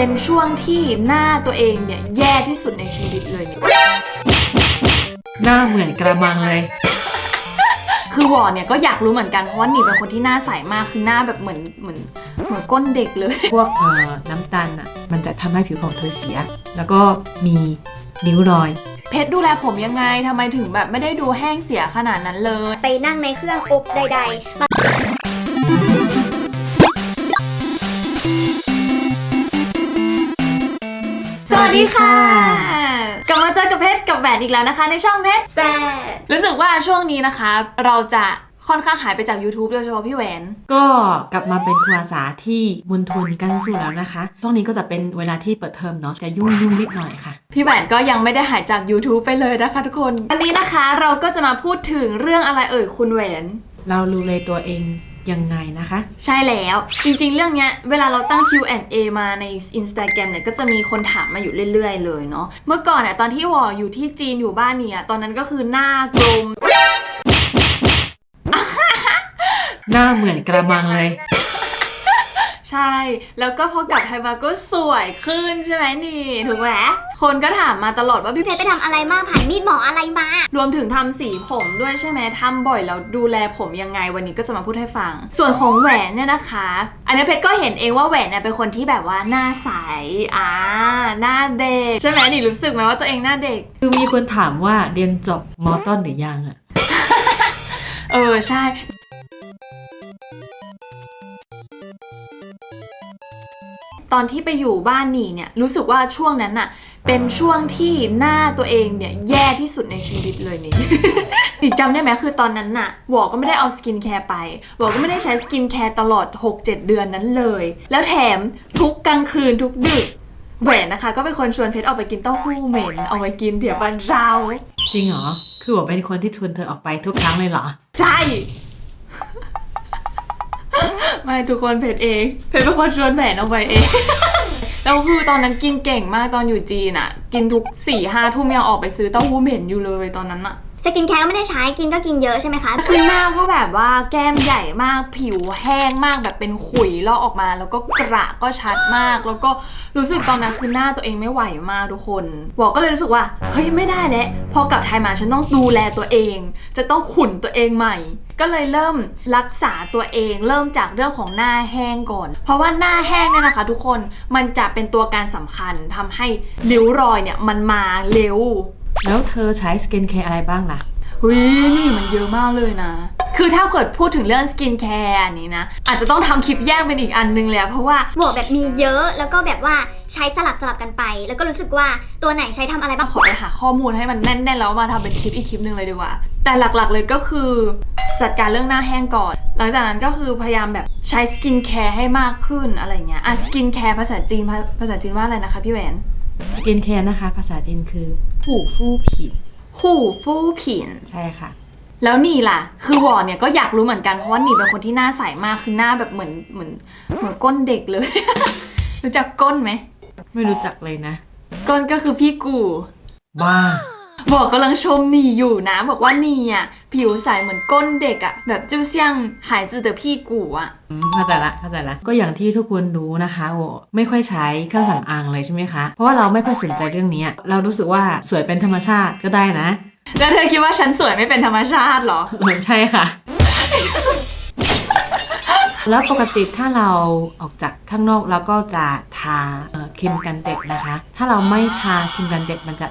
เป็นช่วงที่หน้าตัวเองเนี่ยแย่ที่สุดในชีวิตเลยเนี่ยหน้าเหมือนกระมังเลย คือวอเนี่ยก็อยากรู้เหมือนกันเพราะว่าหนีเป็นคนที่หน้าใสมากคือหน้าแบบเหมือนเหมือนเหมือนก้นเด็กเลย พวกเอ่อน้ำตาลอะ มันจะทำให้ผิวของเธอเสีย แล้วก็มีนิ้วรอย เพชรดูแลผมยังไงทำไมถึงแบบไม่ได้ดูแห้งเสียขนาดนั้นเลย ไปนั่งในเครื่องอบใดส วัสดีค่ะ กลับมาเจอกับเพชรกับแหวนอีกแล้วนะคะ ในช่องเพชรๆแซ่บรู้สึกว่าช่วงนี้นะคะ เราจะค่อนข้างหายไปจาก YouTube โดยเฉพาะพี่แหวน ก็กลับมาเป็นครูอาสาที่บุญทุนกันสู้แล้วนะคะช่วงนี้ก็จะเป็นเวลาที่เปิดเทอมเนาะ จะยุ่งยุ่งๆนิดหน่อยค่ะ พี่แหวนก็ยังไม่ได้หายจาก YouTube ไปเลยนะคะทุกคน วันนี้นะคะเราก็จะมาพูดถึงเรื่องอะไรเอ่ยคุณแหวน เราดูเลยตัวเอง ยังไงนะคะ ใช่แล้วจริงๆ เรื่องเนี้ยเวลาเราตั้ง Q&A มาใน Instagram เนี่ยก็จะมีคนถามมาอยู่เรื่อยๆ เลยเนาะเมื่อก่อนเนี่ยตอนที่วออยู่ที่จีนอยู่บ้านเนี่ยตอนนั้นก็คือหน้ากลม หน้าเหมือนกระมังเลย ใช่ แล้วก็พอกลับไทยมาก็สวยขึ้นใช่ไหมนี่ถูกไหมคนก็ถามมาตลอดว่าพี่เพชรไปทำอะไรมาผ่านมีดหมออะไรมารวมถึงทำสีผมด้วยใช่ไหมทำบ่อยแล้วดูแลผมยังไงวันนี้ก็จะมาพูดให้ฟัง ส่วนของแหวนเนี่ยนะคะ อันนี้เพชรก็เห็นเองว่าแหวนเนี่ยเป็นคนที่แบบว่าหน้าใสอ่าหน้าเด็กใช่ไหมนี่รู้สึกไหมว่าตัวเองหน้าเด็ก คือมีคนถามว่าเรียนจบมอต้นหรือยังอะ เออใช่ ตอนที่ไปอยู่บ้านหนีเนี่ยรู้สึกว่าช่วงนั้นน่ะเป็นช่วงที่หน้าตัวเองเนี่ยแย่ที่สุดในชีวิตเลยนี่你 จำได้ไหมคือตอนนั้นน่ะ我 ก็ไม่ได้เอา skincare ไป 我 ก็ไม่ได้ใช้ skincare ตลอด 6-7 เดือนนั้นเลย แล้วแถมทุกกลางคืนทุกดึกแหวนนะคะ ก็เป็นคนชวนเพชรออกไปกินเต้าหู้เหม็นเอาไว้กินเดี๋ยววันเช้าจริงเหรอ คือผมเป็นคนที่ชวนเธอออกไปทุกครั้งเลยเหรอ ใช่ ไม่ทุกคนเพชรเองเพชรเป็นคนชวนแหวนออกไปเองแล้วคือตอนนั้นกินเก่งมากตอนอยู่จีนอะกินทุกสี่ห้าทุ่มยังออกไปซื้อเต้าหู้เหม็นอยู่เลยตอนนั้นอะสกินแคร์ก็ไม่ได้ใช้กินก็กินเยอะใช่ไหมคะคือหน้าก็แบบว่าแก้มใหญ่มากผิวแห้งมากแบบเป็นขุยลอกออกมา แล้วก็กระก็ชัดมาก แล้วก็รู้สึกตอนนั้นคือหน้าตัวเองไม่ไหวมากทุกคนบอกก็เลยรู้สึกว่าเฮ้ยไม่ได้แล้วพอกลับไทยมาฉันต้องดูแลตัวเอง จะต้องขุนตัวเองใหม่ ก็เลยเริ่มรักษาตัวเอง เริ่มจากเรื่องของหน้าแห้งก่อน เพราะว่าหน้าแห้งเนี่ยนะคะ ทุกคนมันจะเป็นตัวการสำคัญทำให้ริ้วรอยเนี่ยมันมาเร็ว แล้วเธอใช้ skincare อะไรบ้างล่ะหุยนี่มันเยอะมากเลยนะ คือถ้าเกิดพูดถึงเรื่อง skincare อันนี้นะ อาจจะต้องทำคลิปแยกเป็นอีกอันนึงเลยอะเพราะว่า我 ก็แบบมีเยอะแล้วก็แบบว่าใช้สลับสลับกันไป แล้วก็รู้สึกว่าตัวไหนใช้ทำอะไรบ้างขอไปหาข้อมูลให้มันแน่นๆแล้วมาทำเป็นคลิปอีกคลิปหนึ่งเลยดีกว่า แต่หลักๆเลยก็คือ จัดการเรื่องหน้าแห้งก่อน หลังจากนั้นก็คือพยายามแบบใช้ skincare ให้มากขึ้นอะไรเงี้ยอะ skincare ภาษาจีนภาภาษาจีนว่าอะไรนะคะพี่แหวนสกินแคร์นะคะ ภาษาจีนคือผู้ฟู่ผิวหู่ฟู่ผินใช่ค่ะแล้วนี่ล่ะ คือวอเนี่ยก็อยากรู้เหมือนกัน เพราะว่านี่เป็นคนที่หน้าใสมาก คือหน้าแบบเหมือนเหมือนเหมือนก้นเด็กเลย รู้จักก้นไหม ไม่รู้จักเลยนะ ก้นก็คือพี่กู บ้า บอกกำลังชมนี่อยู่นะ บอกว่านี่อะผิวใสเหมือนก้นเด็กอะแบบจิ้วเซียงหายจือเตอพี่กูอะอืมเข้าใจละเข้าใจละก็อย่างที่ทุกคนรู้นะคะโอไม่ค่อยใช้เครื่องสำอางเลยใช่ไหมคะ เพราะว่าเราไม่ค่อยสนใจเรื่องนี้ เรารู้สึกว่าสวยเป็นธรรมชาติก็ได้นะ แล้วเธอคิดว่าฉันสวยไม่เป็นธรรมชาติเหรอเออใช่ค่ะ แล้วปกติถ้าเราออกจากข้างนอกแล้วก็จะทาเอ่อครีมกันแดดนะคะ ถ้าเราไม่ทาครีมกันแดดมันจะ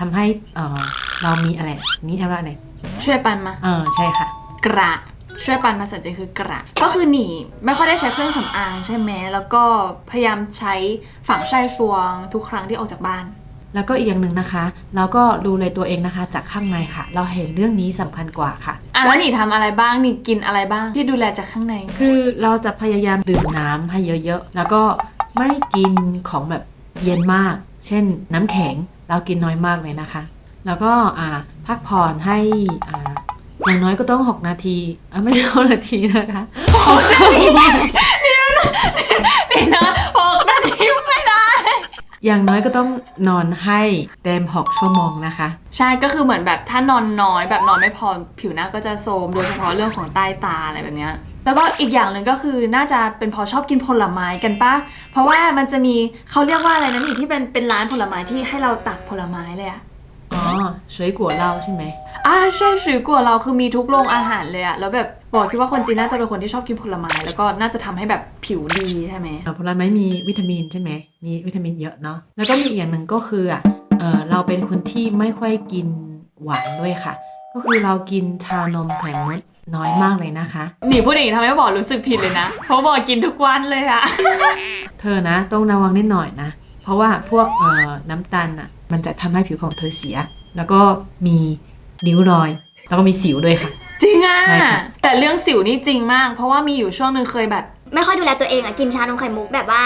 ทำให้เอ่อเรามีอะไร นี่ทำว่าอะไรช่วยปันมา เออใช่ค่ะ กระ ช่วยปันภาษาจีนคือกระ ก็คือหนีไม่ค่อยได้ใช้เครื่องสำอางใช่ไหมแล้วก็พยายามใช้ฝังไช่ฟวงทุกครั้งที่ออกจากบ้าน แล้วก็อีกอย่างหนึ่งนะคะ เราก็ดูเลยตัวเองนะคะ จากข้างในค่ะ เราเห็นเรื่องนี้สำคัญกว่าค่ะ อะแล้วหนีทำอะไรบ้างหนีกินอะไรบ้างที่ดูแลจากข้างใน คือเราจะพยายามดื่มน้ำให้เยอะๆ แล้วก็ไม่กินของแบบเย็นมาก เช่นน้ำแข็ง เรากินน้อยมากเลยนะคะ แล้วก็อ่าพักผ่อนให้อ่าอย่างน้อยก็ต้อง 6 นาทีอะไม่ใช่6นาทีนะคะนี่นะหกนาทีไม่ได้ อย่างน้อยก็ต้องนอนให้เต็ม 6 ชั่วโมงนะคะ ใช่ก็คือเหมือนแบบถ้านอนน้อยแบบนอนไม่พอผิวหน้าก็จะโทรมโดยเฉพาะเรื่องของใต้ตาอะไรแบบเนี้ย แล้วก็อีกอย่างหนึ่งก็คือน่าจะเป็นเพอชอบกินผลไม้กันปะเพราะว่ามันจะมีเขาเรียกว่าอะไรนะนี่ที่เป็นเป็นร้านผลไม้ที่ให้เราตักผลไม้เลยอะอ๋อ水果เหล้าใช่ไหมอ่าใช่สือกว่าเราคือมีทุกโรงอาหารเลยอะแล้วแบบบอกคิดว่าคนจีนน่าจะเป็นคนที่ชอบกินผลไม้แล้วก็น่าจะทำให้แบบผิวดีใช่ไหมเอ่อผลไม้มีวิตามินใช่ไหมมีวิตามินเยอะเนาะแล้วก็มีอีกอย่างหนึ่งก็คืออะเออเราเป็นคนที่ไม่ค่อยกินหวานด้วยค่ะ ก็คือเรากินชานมไข่มุก น้อยมากเลยนะคะ หนีพูดอย่างนี้ทำให้บอกรู้สึกผิดเลยนะ เพราะบอกกินทุกวันเลยอะเธอนะ ต้องระวังนิดหน่อยนะ เพราะว่าพวกเอ่อน้ำตาลอะมันจะทำให้ผิวของเธอเสีย แล้วก็มีริ้วรอย แล้วก็มีสิวด้วยค่ะ จริงอะใช่ค่ะ แต่เรื่องสิวนี่จริงมาก เพราะว่ามีอยู่ช่วงหนึ่งเคยแบบ ไม่ค่อยดูแลตัวเองอะกินชานมไข่มุกแบบว่า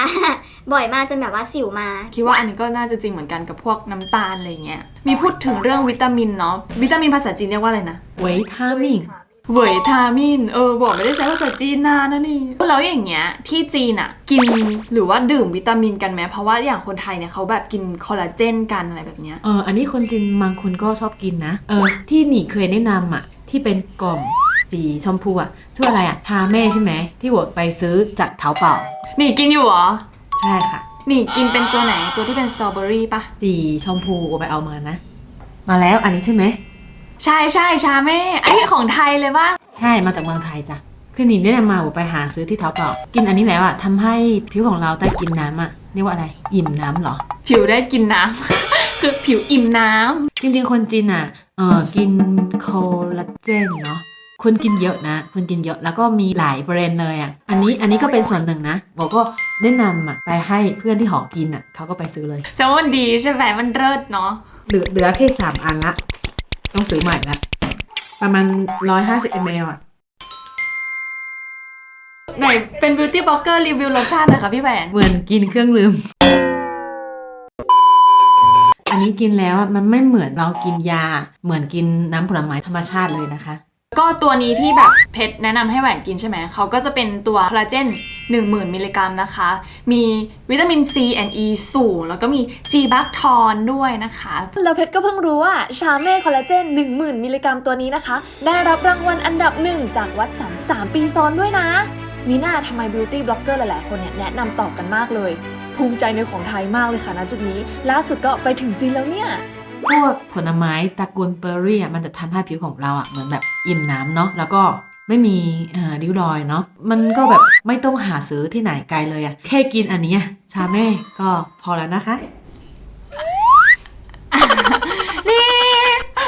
บ่อยมากจนแบบว่าสิวมา คิดว่าอันนี้ก็น่าจะจริงเหมือนกันกับพวกน้ำตาลอะไรเงี้ย มีพูดถึงเรื่องวิตามินเนาะ วิตามินภาษาจีนเรียกว่าอะไรนะไวทามิน เวยทามิน เออ บอกไม่ได้ใช้ภาษาจีนนานนะนี่ แล้วอย่างเงี้ย ที่จีนอะกินหรือว่าดื่มวิตามินกันไหม เพราะว่าอย่างคนไทยเนี่ยเขาแบบกินคอลลาเจนกันอะไรแบบเนี้ย เออ อันนี้คนจีนบางคนก็ชอบกินนะ เออ ที่หนีเคยแนะนำอะที่เป็นกล่องสีชมพูอะชื่ออะไรอะทาแม่ใช่ไหม ที่หวดไปซื้อจากเถาเป่านี่กินอยู่เหรอ ใช่ค่ะนี่กินเป็นตัวไหน ตัวที่เป็นสตรอเบอรี่ปะสีชมพูไปเอามานะ มาแล้วอันนี้ใช่ไหม ใช่ใช่ชาเม่ไอ้ของไทยเลยปะใช่มาจากเมืองไทยจ้ะคือหนิงได้นำมาไปหาซื้อที่เท้าเปล่ากินอันนี้แล้วอะทำให้ผิวของเราได้กินน้ำอะเรียกว่าอะไร อิ่มน้ำเหรอ ผิวได้กินน้ำ คือผิวอิ่มน้ำ จริงๆ คนจีนอะเออกินโคลลาเจนเนาะคนกินเยอะนะคนกินเยอะแล้วก็มีหลายแบรนด์เลยอะอันนี้อันนี้ก็เป็นส่วนหนึ่งนะบอกก็แนะนำอะไปให้เพื่อนที่หอกินอะเขาก็ไปซื้อเลยแต่ว่ามันดีใช่ไหมมันเลิศเนาะเหลือเหลือแค่สามอันละ ต้องซื้อใหม่ละประมาณร้อยห้าสิบมลอะ ไหนเป็น beauty blogger รีวิวรสชาติหน่อยค่ะพี่แหวนเหมือนกินเครื่องลืม อันนี้กินแล้วอะมันไม่เหมือนเรากินยา เหมือนกินน้ำผลไม้ธรรมชาติเลยนะคะ ก็ตัวนี้ที่แบบเพชรแนะนำให้แหวนกินใช่ไหม เขาก็จะเป็นตัวคอลลาเจน10,000 มิลลิกรัมนะคะ มีวิตามิน C and E สูง แล้วก็มี C บัคทอนด้วยนะคะ แล้วเพชรก็เพิ่งรู้ว่าชาเม่คอลลาเจน 10,000 มิลลิกรัมตัวนี้นะคะ ได้รับรางวัลอันดับหนึ่งจาก Watsons 3 ปีซ้อนด้วยนะ มิน่าทำไม beauty blogger หลายๆ คนเนี่ยแนะนำต่อกันมากเลย ภูมิใจในของไทยมากเลยค่ะณจุดนี้ ล่าสุดก็ไปถึงจีนแล้วเนี่ย พวกผลไม้ตระกูลเบอร์รี่อะมันจะทำให้ผิวของเราอะเหมือนแบบอิ่มน้ำเนาะแล้วก็ไม่มีเอ่อริ้วรอยเนาะมันก็แบบไม่ต้องหาซื้อที่ไหนไกลเลยอะแค่กินอันนี้อะชาเม่ก็พอแล้วนะคะ นี่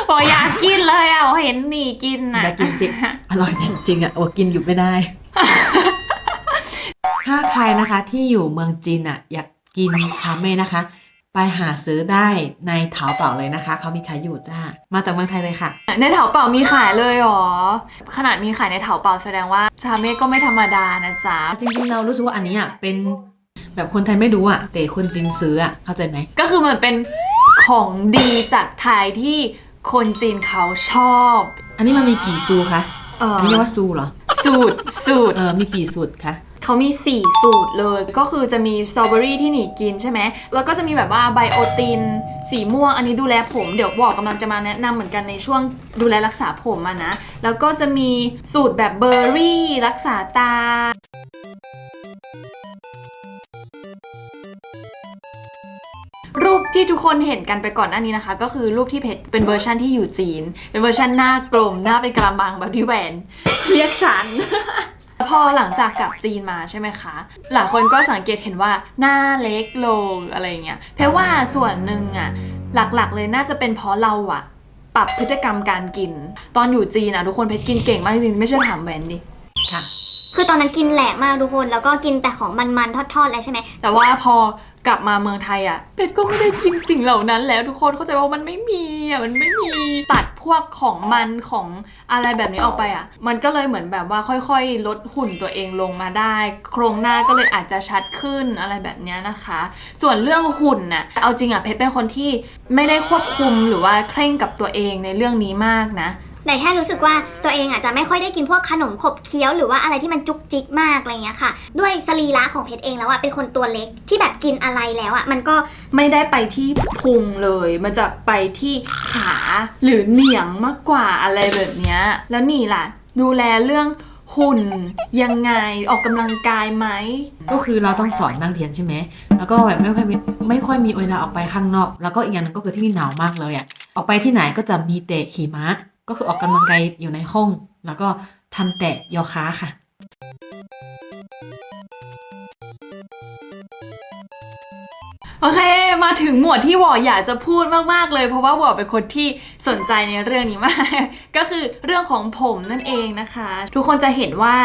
โอ้อยากกินเลยอะเห็นหนี่กินน่ะอยากกินสิอร่อยจริง ๆอะโอ้กินอยู่ไม่ได้ ถ้าใครนะคะที่อยู่เมืองจีนอะ อยากกินชาเม่นะคะ ไปหาซื้อได้ในเถาเป่าเลยนะคะ เขามีขายอยู่จ้า มาจากเมืองไทยเลยค่ะ ในเถาเป่ามีขายเลยเหรอ ขนาดมีขายในเถาเป่าแสดงว่าชาเม่ก็ไม่ธรรมดานะจ๊ะ จริงๆเรารู้สึกว่าอันนี้อะเป็นแบบคนไทยไม่รู้อะ แต่คนจีนซื้ออะ เข้าใจไหม ก็คือมันเป็นของดีจากไทยที่คนจีนเขาชอบ อันนี้มันมีกี่ซูคะเอออันนี้เรียกว่าซูเหรอ สูตรสูตร เออ มีกี่สูตรคะ เขามี 4 สูตรเลย ก็คือจะมีสตรอเบอรี่ที่หนีกินใช่ไหม แล้วก็จะมีแบบว่าไบโอติน สีม่วง อันนี้ดูแลผม เดี๋ยวบอกกำลังจะมาแนะนำเหมือนกันในช่วงดูแลรักษาผมมานะ แล้วก็จะมีสูตรแบบเบอร์รี่ รักษาตารูปที่ทุกคนเห็นกันไปก่อนหน้านี้นะคะ ก็คือรูปที่เพชรเป็นเวอร์ชันที่อยู่จีน เป็นเวอร์ชันหน้ากลมหน้าเป็นกะละมังแบบที่แหวนเรียกฉัน อหลังจากกลับจีนมาใช่ไหมคะ หลายคนก็สังเกตเห็นว่าหน้าเล็กลงอะไรอย่างเงี้ย เพราะว่าส่วนหนึ่งอะหลักๆเลยน่าจะเป็นเพราะเราอะปรับพฤติกรรมการกิน ตอนอยู่จีนอะทุกคนเพชรกินเก่งมากจริงๆไม่เชื่อถามแหวนดิค่ะ คือตอนนั้นกินแหลกมากทุกคน แล้วก็กินแต่ของมันๆทอดๆเลยใช่ไหมแต่ว่าพอ กลับมาเมืองไทยอะ เป็ดก็ไม่ได้กินสิ่งเหล่านั้นแล้วทุกคนเข้าใจว่ามันไม่มีอะมันไม่มีตัดพวกของมันของอะไรแบบนี้ออกไปอะ มันก็เลยเหมือนแบบว่าค่อยๆ ลดหุ่นตัวเองลงมาได้ โครงหน้าก็เลยอาจจะชัดขึ้นอะไรแบบนี้นะคะ ส่วนเรื่องหุ่นน่ะเอาจริงอะเพชรเป็นคนที่ไม่ได้ควบคุมหรือว่าเคร่งกับตัวเองในเรื่องนี้มากนะ แต่แค่รู้สึกว่าตัวเองอาจจะไม่ค่อยได้กินพวกขนมขบเคี้ยวหรือว่าอะไรที่มันจุกจิกมากอะไรเงี้ยค่ะ ด้วยสรีระของเพชรเองแล้วอะเป็นคนตัวเล็กที่แบบกินอะไรแล้วอะมันก็ไม่ได้ไปที่พุงเลย มันจะไปที่ขาหรือเหนียงมากกว่าอะไรแบบเนี้ยแล้วนี่ล่ะ ดูแลเรื่องหุ่นยังไงออกกำลังกายไหมก็คือเราต้องสอนนักเรียนใช่ไหมแล้วก็แบบไม่ค่อยมไม่ค่อยมีเวลาออกไปข้างนอก แล้วก็อีกอย่างหนึงก็คือที่นี่หนาวมากเลยอะออกไปที่ไหนก็จะมีแต่หิมะ ก็คือออกกำลังกายอยู่ในห้อง แล้วก็ทำแต่โยคะค่ะ โอเค มาถึงหมวดที่วออยากจะพูดมากๆเลย เพราะว่าวอเป็นคนที่สนใจในเรื่องนี้มาก ก็คือเรื่องของผมนั่นเองนะคะ ทุกคนจะเห็นว่า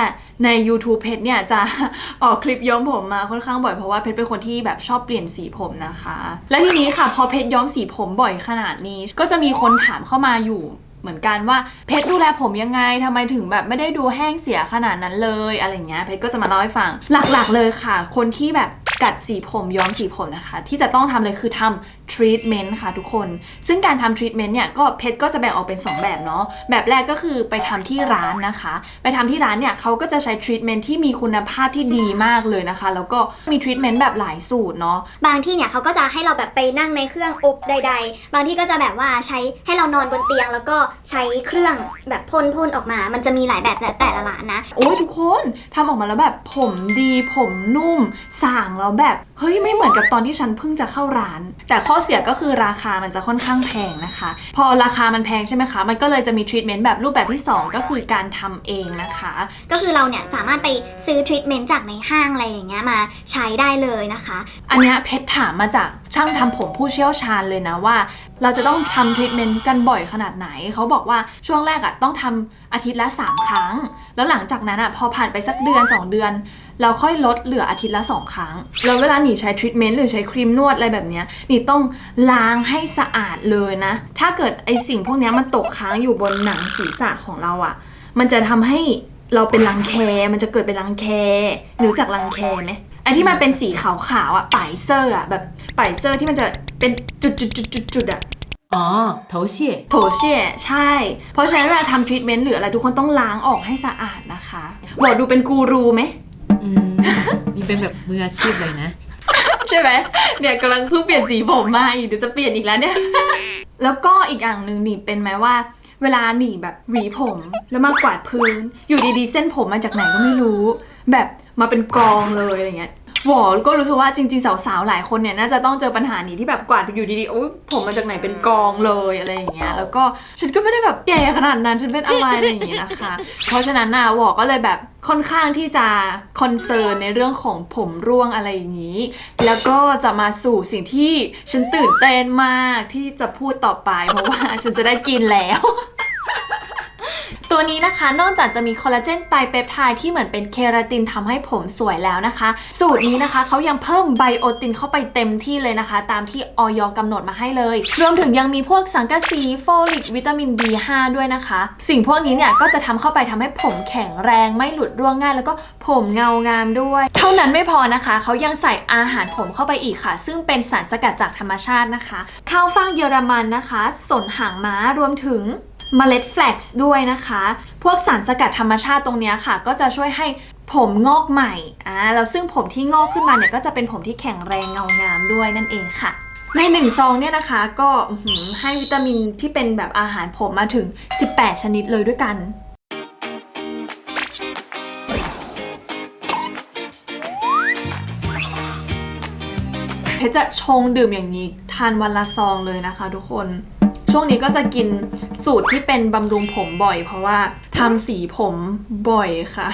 ใน YouTube เพชรเนี่ยจะออกคลิปย้อมผมมาค่อนข้างบ่อยเพราะว่าเพชรเป็นคนที่แบบชอบเปลี่ยนสีผมนะคะ และทีนี้ค่ะพอเพชรย้อมสีผมบ่อยขนาดนี้ ก็จะมีคนถามเข้ามาอยู่ เหมือนกันว่าเพชรดูแลผมยังไงทำไมถึงแบบไม่ได้ดูแห้งเสียขนาดนั้นเลยอะไรเงี้ยเพชรก็จะมาเล่าให้ฟังหลักๆเลยค่ะ คนที่แบบกัดสีผมย้อมสีผมนะคะ ที่จะต้องทำเลยคือทำ ทรีทเมนต์ค่ะทุกคน ซึ่งการทำทรีทเมนต์เนี่ยก็เพชรก็จะแบ่งออกเป็น 2 แบบเนาะแบบแรกก็คือไปทำที่ร้านนะคะ ไปทำที่ร้านเนี่ยเขาก็จะใช้ทรีทเมนต์ที่มีคุณภาพที่ดีมากเลยนะคะ แล้วก็มีทรีทเมนต์แบบหลายสูตรเนาะบางที่เนี่ยเขาก็จะให้เราแบบไปนั่งในเครื่องอบใด ๆ บางที่ก็จะแบบว่าใช้ให้เรานอนบนเตียง แล้วก็ใช้เครื่องแบบพ่นพ่นๆออกมา มันจะมีหลายแบบแต่แต่ละร้านนะโอ้ยทุกคนทำออกมาแล้วแบบผมดีผมนุ่มสางแล้วแบบเฮ้ยไม่เหมือนกับตอนที่ฉันเพิ่งจะเข้าร้าน แต่ข้อเสียก็คือราคามันจะค่อนข้างแพงนะคะ พอราคามันแพงใช่ไหมคะ มันก็เลยจะมีทรีทเมนต์แบบรูปแบบที่ 2 ก็คือการทำเองนะคะ ก็คือเราเนี่ยสามารถไปซื้อทรีทเมนต์จากในห้างอะไรอย่างเงี้ยมาใช้ได้เลยนะคะ อันเนี้ยเพชรถามมาจากช่างทำผมผู้เชี่ยวชาญเลยนะว่า เราจะต้องทำทรีทเมนต์กันบ่อยขนาดไหน เขาบอกว่าช่วงแรกอะต้องทำอาทิตย์ละ 3 ครั้ง แล้วหลังจากนั้นอะพอผ่านไปสักเดือน 2 เดือน เราค่อยลดเหลืออาทิตย์ละ 2 ครั้ง แล้วเวลาหนีใช้ทรีทเมนต์หรือใช้ครีมนวดอะไรแบบนี้หนีต้องล้างให้สะอาดเลยนะ ถ้าเกิดไอสิ่งพวกนี้มันตกค้างอยู่บนหนังศีรษะของเราอะมันจะทำให้เราเป็นรังแค มันจะเกิดเป็นรังแคหรือจากรังแคไหมไอที่มันเป็นสีขาวๆอะ白色 อะแบบ 白色 ที่มันจะ เป็นจุดๆๆๆๆอะอ๋อ头屑 头屑 ใช่ เพราะฉะนั้นเวลาทำทรีทเมนต์หรืออะไรทุกคนต้องล้างออกให้สะอาดนะคะบอกดูเป็นกูรูไหมอืมนี่เป็นแบบมืออาชีพเลยนะ ใช่ไหมเนี่ยกำลังเพิ่งเปลี่ยนสีผมมาอีกเดี๋ยวจะเปลี่ยนอีกแล้วเนี่ย แล้วก็อีกอย่างหนึ่ง你 เป็นไหมว่า เวลาหนีแบบหวีผมแล้วมากวาดพื้น อยู่ดีๆ เส้นผมมาจากไหนก็ไม่รู้ แบบมาเป็นกองเลยอะไรเงี้ย หวอก็รู้สึกว่าจริง ๆ สาวๆ หลายคนเนี่ยน่าจะต้องเจอปัญหานี้ที่แบบกวาดอยู่ดีๆโอ๊ยผมมาจากไหนเป็นกองเลยอะไรอย่างเงี้ยแล้วก็ฉันก็ไม่ได้แบบแก่ขนาดนั้นฉันเป็นอะไรอะไรอย่างเงี้ยนะคะ เพราะฉะนั้นน่ะหวอก็เลยแบบค่อนข้างที่จะคอนเซิร์นในเรื่องของผมร่วงอะไรอย่างนี้ แล้วก็จะมาสู่สิ่งที่ฉันตื่นเต้นมากที่จะพูดต่อไป เพราะว่าฉันจะได้กินแล้ว ตัวนี้นะคะนอกจากจะมีคอลลาเจนไตรเปปไทด์ที่เหมือนเป็นเคราตินทำให้ผมสวยแล้วนะคะ สูตรนี้นะคะเขายังเพิ่มไบโอตินเข้าไปเต็มที่เลยนะคะ ตามที่ออยกำหนดมาให้เลย รวมถึงยังมีพวกสังกะสีโฟลิกวิตามิน B5 ด้วยนะคะ สิ่งพวกนี้เนี่ยก็จะทำเข้าไปทำให้ผมแข็งแรงไม่หลุดร่วงง่าย แล้วก็ผมเงางามด้วย เท่านั้นไม่พอนะคะเขายังใส่อาหารผมเข้าไปอีกค่ะ ซึ่งเป็นสารสกัดจากธรรมชาตินะคะข้าวฟ่างเยอรมันนะคะ สนหางม้ารวมถึง เมล็ดแฟลกซ์ด้วยนะคะ พวกสารสกัดธรรมชาติตรงนี้ค่ะ ก็จะช่วยให้ผมงอกใหม่อ่าแล้วซึ่งผมที่งอกขึ้นมาเนี่ยก็จะเป็นผมที่แข็งแรงเงางามด้วยนั่นเองค่ะ ในหนึ่งซองเนี่ยนะคะ ก็ให้วิตามินที่เป็นแบบอาหารผมมาถึง 18 ชนิดเลยด้วยกันเพชรจะชงดื่มอย่างนี้ทานวันละซองเลยนะคะ ทุกคน ช่วงนี้ก็จะกิน สูตรที่เป็นบำรุงผมบ่อย เพราะว่าทำสีผมบ่อยค่ะ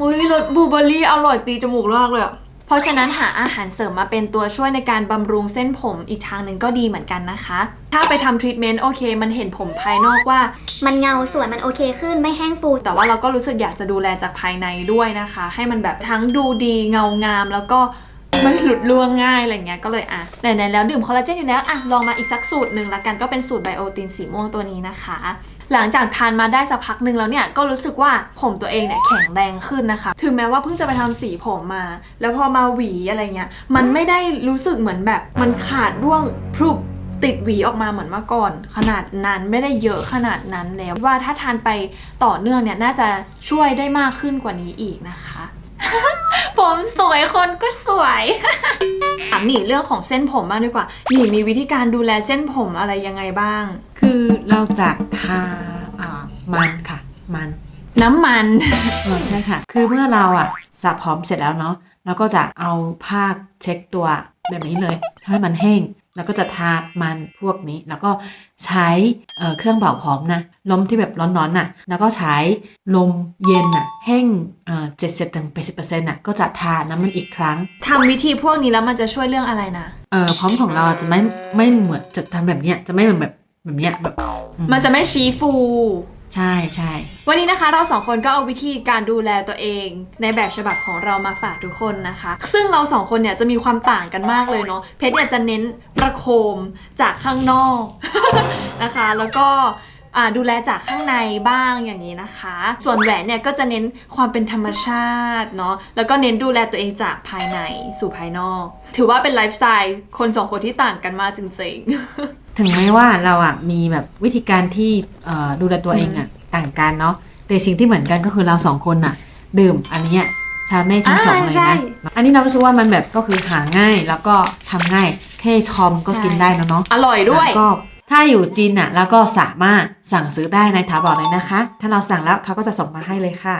อุ้ยรสบลูเบอร์รี่อร่อยตีจมูกมากเลยอะเพราะฉะนั้นหาอาหารเสริมมาเป็นตัวช่วยในการบำรุงเส้นผมอีกทางหนึ่งก็ดีเหมือนกันนะคะ ถ้าไปทำทรีทเมนต์โอเค มันเห็นผมภายนอกว่า มันเงาสวยมันโอเคขึ้นไม่แห้งฟู แต่ว่าเราก็รู้สึกอยากจะดูแลจากภายในด้วยนะคะ ให้มันแบบทั้งดูดีเงางามแล้วก็ ไม่หลุดร่วงง่ายอะไรเงี้ยก็เลยอะไหนๆแล้วดื่มคอลลาเจนอยู่แล้วอะลองมาอีกสักสูตรหนึ่งละกันก็เป็นสูตรไบโอตินสีม่วงตัวนี้นะคะ หลังจากทานมาได้สักพักหนึ่งแล้วเนี่ยก็รู้สึกว่าผมตัวเองเนี่ยแข็งแรงขึ้นนะคะ ถึงแม้ว่าเพิ่งจะไปทำสีผมมา แล้วพอมาหวีอะไรเงี้ยมันไม่ได้รู้สึกเหมือนแบบมันขาดร่วงพรุบติดหวีออกมาเหมือนเมื่อก่อน ขนาดนั้นไม่ได้เยอะขนาดนั้นแล้วว่าถ้าทานไปต่อเนื่องเนี่ยน่าจะช่วยได้มากขึ้นกว่านี้อีกนะคะ ผมสวยคนก็สวยถามหนีเรื่องของเส้นผมบ้างดีกว่าหนีมีวิธีการดูแลเส้นผมอะไรยังไงบ้าง คือเราจะทาอ่ามันค่ะ มันน้ำมันเออใช่ค่ะ คือเมื่อเราอะสระพร้อมเสร็จแล้วเนาะเราก็จะเอาผ้าเช็คตัวแบบนี้เลยทำให้มันแห้ง แล้วก็จะทามันพวกนี้ แล้วก็ใช้เอ่อเครื่องเป่าพร้อมนะลมที่แบบร้อนๆน่ะ แล้วก็ใช้ลมเย็นน่ะแห้งเอ่อเจ็ดสิบถึงแปดสิบเปอร์เซ็นต์น่ะก็จะทาน้ำมันอีกครั้งทำวิธีพวกนี้แล้วมันจะช่วยเรื่องอะไรนะเอ่อพร้อมของเราจะไม่ไม่เหมือนจะทำแบบเนี้ยจะไม่เหมือนแบบแบบเนี้ยแบบอืมันจะไม่ชี้ฟู ใช่ใช่วันนี้นะคะเราสองคนก็เอาวิธีการดูแลตัวเอง ในแบบฉบับของเรามาฝากทุกคนนะคะ ซึ่งเราสองคนเนี่ยจะมีความต่างกันมากเลยเนาะเพชรเนี่ยจะเน้นประโคมจากข้างนอกนะคะ แล้วก็ดูแลจากข้างในบ้างอย่างนี้นะคะ ส่วนแหวนเนี่ยก็จะเน้นความเป็นธรรมชาติเนาะ แล้วก็เน้นดูแลตัวเองจากภายในสู่ภายนอก ถือว่าเป็นไลฟ์สไตล์คนสองคนที่ต่างกันมากจริงๆ ถึงแม้ว่าเราอะมีแบบวิธีการที่เอ่อดูแลตัวเองอะต่างกันเนาะแต่สิ่งที่เหมือนกันก็คือเราสองคนอะ ดื่มอันเนี้ยชาเม่ทั้งสองอ่าเลยใช่นะอันนี้เรารู้สึกว่ามันแบบก็คือหาง่ายแล้วก็ทำง่ายแค่ชอมก็กินได้แล้วเนาะอร่อยด้วยแล้วก็ถ้าอยู่จีนอะแล้วก็สามารถสั่งซื้อได้ในถาบอเลยนะคะ ถ้าเราสั่งแล้วเขาก็จะส่งมาให้เลยค่ะ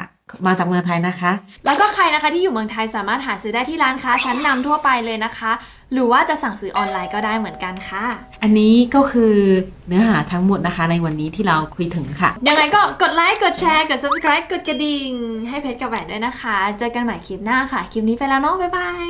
มาจากเมืองไทยนะคะ แล้วก็ใครนะคะที่อยู่เมืองไทยสามารถหาซื้อได้ที่ร้านค้าชั้นนำทั่วไปเลยนะคะ หรือว่าจะสั่งซื้อออนไลน์ก็ได้เหมือนกันค่ะ อันนี้ก็คือเนื้อหาทั้งหมดนะคะ ในวันนี้ที่เราคุยถึงค่ะ ยังไงก็กดไลค์กดแชร์กด subscribe กดกระดิ่ง ให้เพชรกับแหวนด้วยนะคะ เจอกันใหม่คลิปหน้าค่ะ คลิปนี้ไปแล้วเนาะบ๊ายบาย